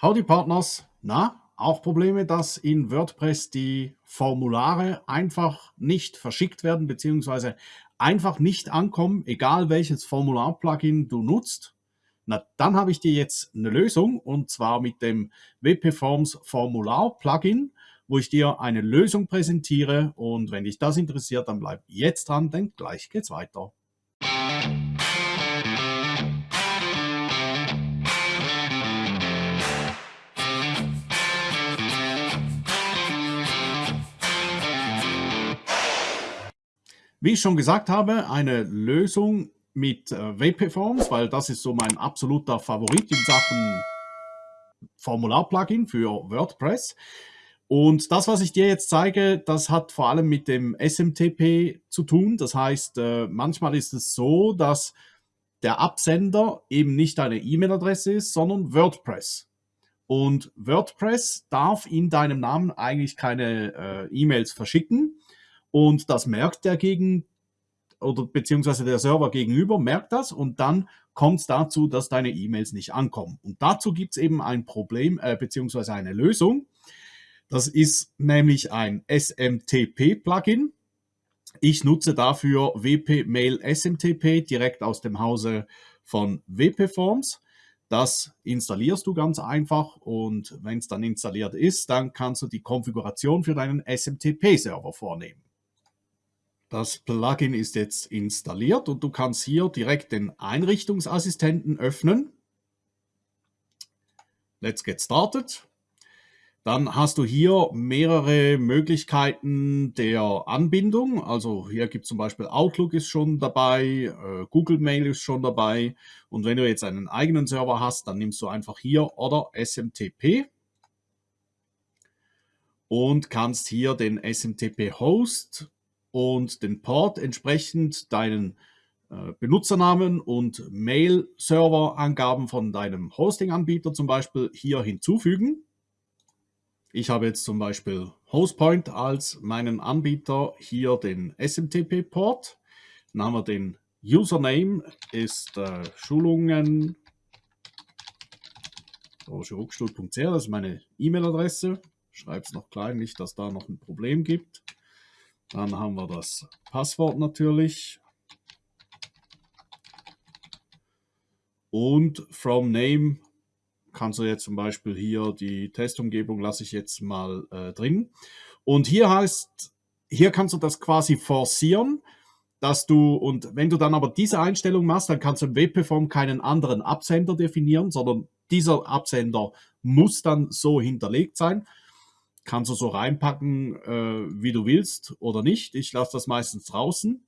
Howdy Partners, na, auch Probleme, dass in WordPress die Formulare einfach nicht verschickt werden, beziehungsweise einfach nicht ankommen, egal welches Formular-Plugin du nutzt? Na, dann habe ich dir jetzt eine Lösung und zwar mit dem WP Forms Formular-Plugin, wo ich dir eine Lösung präsentiere und wenn dich das interessiert, dann bleib jetzt dran, denn gleich geht's weiter. Wie ich schon gesagt habe, eine Lösung mit äh, WP-Forms, weil das ist so mein absoluter Favorit in Sachen Formular-Plugin für WordPress. Und das, was ich dir jetzt zeige, das hat vor allem mit dem SMTP zu tun. Das heißt, äh, manchmal ist es so, dass der Absender eben nicht eine E-Mail-Adresse ist, sondern WordPress. Und WordPress darf in deinem Namen eigentlich keine äh, E-Mails verschicken. Und das merkt der gegen oder beziehungsweise der Server gegenüber merkt das und dann kommt es dazu, dass deine E-Mails nicht ankommen. Und dazu gibt es eben ein Problem äh, beziehungsweise eine Lösung. Das ist nämlich ein SMTP-Plugin. Ich nutze dafür WP Mail SMTP direkt aus dem Hause von WP Forms. Das installierst du ganz einfach und wenn es dann installiert ist, dann kannst du die Konfiguration für deinen SMTP-Server vornehmen. Das Plugin ist jetzt installiert und du kannst hier direkt den Einrichtungsassistenten öffnen. Let's get started. Dann hast du hier mehrere Möglichkeiten der Anbindung. Also hier gibt es zum Beispiel Outlook ist schon dabei, äh, Google Mail ist schon dabei. Und wenn du jetzt einen eigenen Server hast, dann nimmst du einfach hier oder SMTP und kannst hier den SMTP-Host und den Port entsprechend deinen äh, Benutzernamen und Mail-Server-Angaben von deinem Hosting-Anbieter zum Beispiel hier hinzufügen. Ich habe jetzt zum Beispiel Hostpoint als meinen Anbieter, hier den SMTP-Port. Dann haben wir den Username, ist äh, Schulungen das ist meine E-Mail-Adresse. Schreibe es noch klein, nicht, dass da noch ein Problem gibt. Dann haben wir das Passwort natürlich. Und from name kannst du jetzt zum Beispiel hier die Testumgebung lasse ich jetzt mal äh, drin. Und hier heißt, hier kannst du das quasi forcieren, dass du, und wenn du dann aber diese Einstellung machst, dann kannst du im WP-Form keinen anderen Absender definieren, sondern dieser Absender muss dann so hinterlegt sein kannst du so reinpacken, äh, wie du willst oder nicht. Ich lasse das meistens draußen.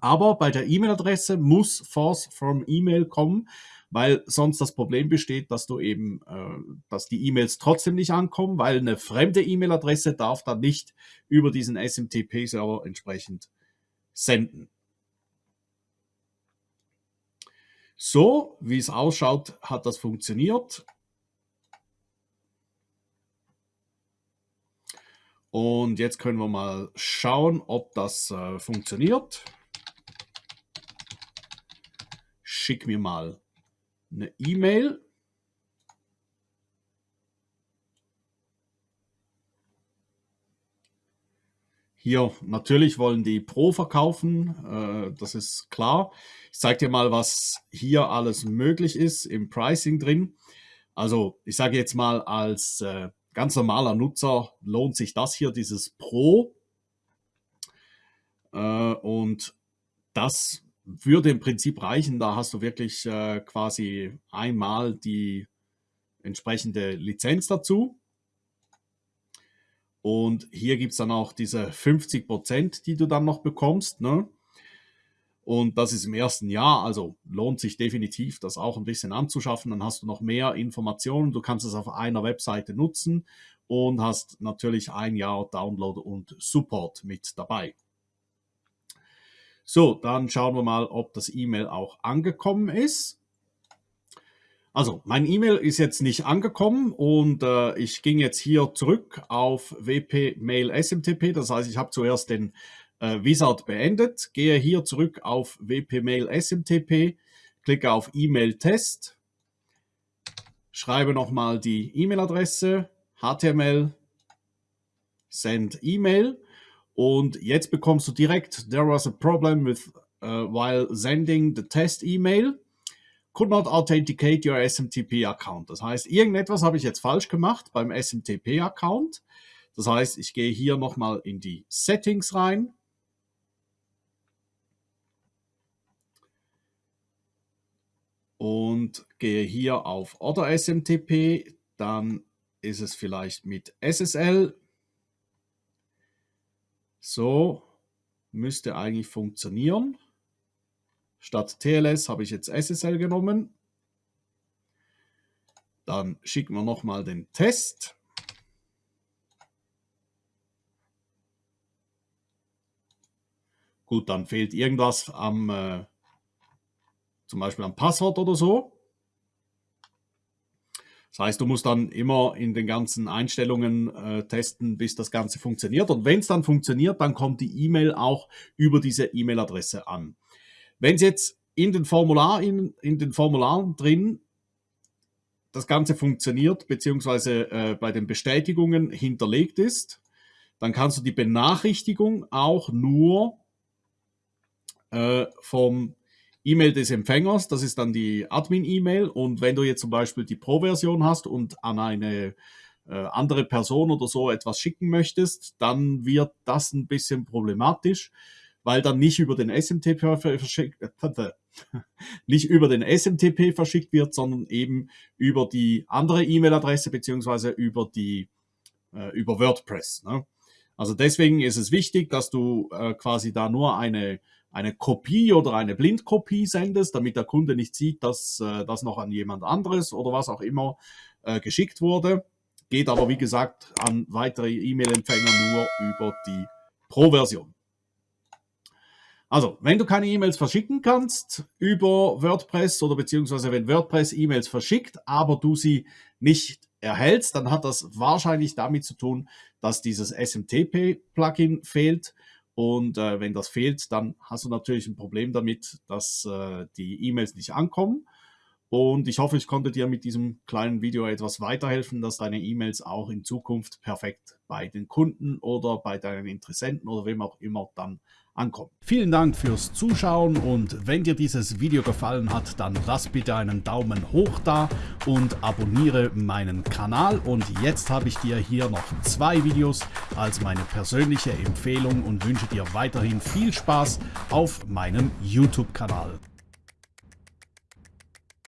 Aber bei der E-Mail-Adresse muss Force from E-Mail kommen, weil sonst das Problem besteht, dass du eben, äh, dass die E-Mails trotzdem nicht ankommen, weil eine fremde E-Mail-Adresse darf dann nicht über diesen SMTP-Server entsprechend senden. So, wie es ausschaut, hat das funktioniert. Und jetzt können wir mal schauen, ob das äh, funktioniert. Schick mir mal eine E-Mail. Hier natürlich wollen die Pro verkaufen, äh, das ist klar. Ich zeige dir mal, was hier alles möglich ist im Pricing drin. Also ich sage jetzt mal als äh, ganz normaler Nutzer lohnt sich das hier, dieses Pro. Äh, und das würde im Prinzip reichen. Da hast du wirklich äh, quasi einmal die entsprechende Lizenz dazu. Und hier gibt es dann auch diese 50 Prozent, die du dann noch bekommst. Ne? Und das ist im ersten Jahr, also lohnt sich definitiv, das auch ein bisschen anzuschaffen. Dann hast du noch mehr Informationen. Du kannst es auf einer Webseite nutzen und hast natürlich ein Jahr Download und Support mit dabei. So, dann schauen wir mal, ob das E-Mail auch angekommen ist. Also, mein E-Mail ist jetzt nicht angekommen und äh, ich ging jetzt hier zurück auf WP Mail SMTP. Das heißt, ich habe zuerst den äh, Wizard beendet, gehe hier zurück auf WP-Mail SMTP, klicke auf E-Mail-Test, schreibe nochmal die E-Mail-Adresse, HTML, Send E-Mail und jetzt bekommst du direkt, there was a problem with uh, while sending the test email, could not authenticate your SMTP Account. Das heißt, irgendetwas habe ich jetzt falsch gemacht beim SMTP Account. Das heißt, ich gehe hier nochmal in die Settings rein. Und gehe hier auf Oder SMTP, dann ist es vielleicht mit SSL. So müsste eigentlich funktionieren. Statt TLS habe ich jetzt SSL genommen. Dann schicken wir nochmal den Test. Gut, dann fehlt irgendwas am, äh, zum Beispiel am Passwort oder so. Das heißt, du musst dann immer in den ganzen Einstellungen äh, testen, bis das Ganze funktioniert. Und wenn es dann funktioniert, dann kommt die E-Mail auch über diese E-Mail-Adresse an. Wenn es jetzt in den, Formular, in, in den Formularen drin das Ganze funktioniert, beziehungsweise äh, bei den Bestätigungen hinterlegt ist, dann kannst du die Benachrichtigung auch nur äh, vom E-Mail des Empfängers, das ist dann die Admin-E-Mail. Und wenn du jetzt zum Beispiel die Pro-Version hast und an eine äh, andere Person oder so etwas schicken möchtest, dann wird das ein bisschen problematisch, weil dann nicht über den SMTP verschickt, nicht über den SMTP verschickt wird, sondern eben über die andere E-Mail-Adresse beziehungsweise über die äh, über WordPress. Ne? Also deswegen ist es wichtig, dass du äh, quasi da nur eine eine Kopie oder eine Blindkopie sendest, damit der Kunde nicht sieht, dass äh, das noch an jemand anderes oder was auch immer äh, geschickt wurde. Geht aber, wie gesagt, an weitere E-Mail-Empfänger nur über die Pro-Version. Also, wenn du keine E-Mails verschicken kannst über WordPress oder beziehungsweise wenn WordPress E-Mails verschickt, aber du sie nicht erhältst, dann hat das wahrscheinlich damit zu tun, dass dieses SMTP-Plugin fehlt und äh, wenn das fehlt, dann hast du natürlich ein Problem damit, dass äh, die E-Mails nicht ankommen. Und ich hoffe, ich konnte dir mit diesem kleinen Video etwas weiterhelfen, dass deine E-Mails auch in Zukunft perfekt bei den Kunden oder bei deinen Interessenten oder wem auch immer dann ankommen. Vielen Dank fürs Zuschauen und wenn dir dieses Video gefallen hat, dann lass bitte einen Daumen hoch da und abonniere meinen Kanal. Und jetzt habe ich dir hier noch zwei Videos als meine persönliche Empfehlung und wünsche dir weiterhin viel Spaß auf meinem YouTube-Kanal.